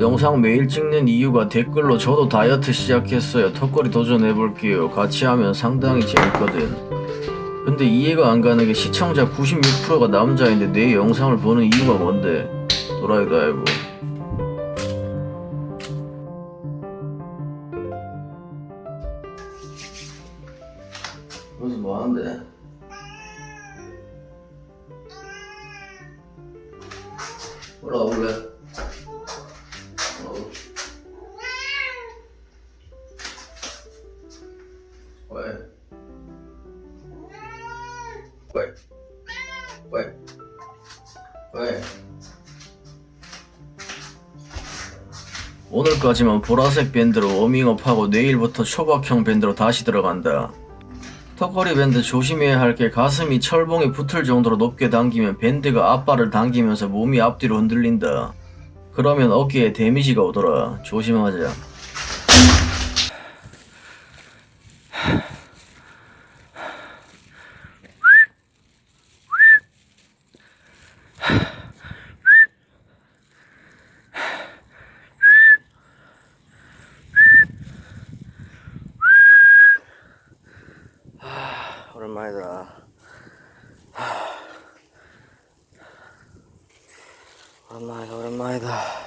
영상 매일 찍는 이유가 댓글로 저도 다이어트 시작했어요. 턱걸이 도전해볼게요. 같이 하면 상당히 재밌거든. 근데 이해가 안 가는 게 시청자 96%가 남자인데 내 영상을 보는 이유가 뭔데? 도라이도 알고. 여기서 뭐 하는데? 올라올래? 왜? 왜? 왜? 왜? 오늘까지만 보라색 밴드로 워밍업하고 내일부터 초박형 밴드로 다시 들어간다. 턱걸이 밴드 조심해야 할 게 가슴이 철봉에 붙을 정도로 높게 당기면 밴드가 앞발을 당기면서 몸이 앞뒤로 흔들린다. 그러면 어깨에 데미지가 오더라. 조심하자. 오랜만이다. 오랜만이다, 오랜만이다.